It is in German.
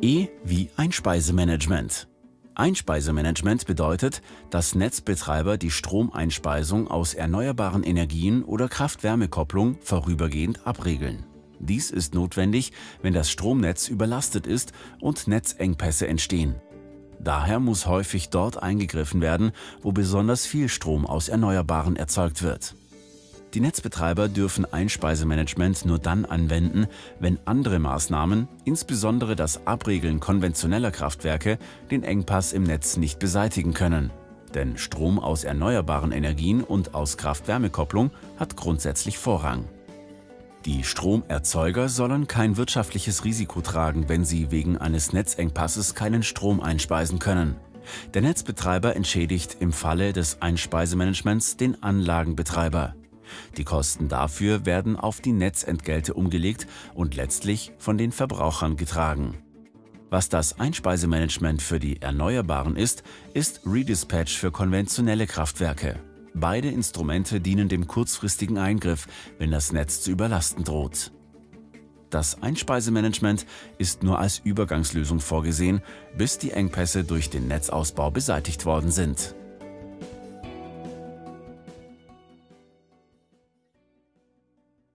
E wie Einspeisemanagement. Einspeisemanagement bedeutet, dass Netzbetreiber die Stromeinspeisung aus erneuerbaren Energien oder Kraft-Wärme-Kopplung vorübergehend abregeln. Dies ist notwendig, wenn das Stromnetz überlastet ist und Netzengpässe entstehen. Daher muss häufig dort eingegriffen werden, wo besonders viel Strom aus Erneuerbaren erzeugt wird. Die Netzbetreiber dürfen Einspeisemanagement nur dann anwenden, wenn andere Maßnahmen, insbesondere das Abregeln konventioneller Kraftwerke, den Engpass im Netz nicht beseitigen können. Denn Strom aus erneuerbaren Energien und aus Kraft-Wärme-Kopplung hat grundsätzlich Vorrang. Die Stromerzeuger sollen kein wirtschaftliches Risiko tragen, wenn sie wegen eines Netzengpasses keinen Strom einspeisen können. Der Netzbetreiber entschädigt im Falle des Einspeisemanagements den Anlagenbetreiber. Die Kosten dafür werden auf die Netzentgelte umgelegt und letztlich von den Verbrauchern getragen. Was das Einspeisemanagement für die Erneuerbaren ist, ist Redispatch für konventionelle Kraftwerke. Beide Instrumente dienen dem kurzfristigen Eingriff, wenn das Netz zu überlasten droht. Das Einspeisemanagement ist nur als Übergangslösung vorgesehen, bis die Engpässe durch den Netzausbau beseitigt worden sind.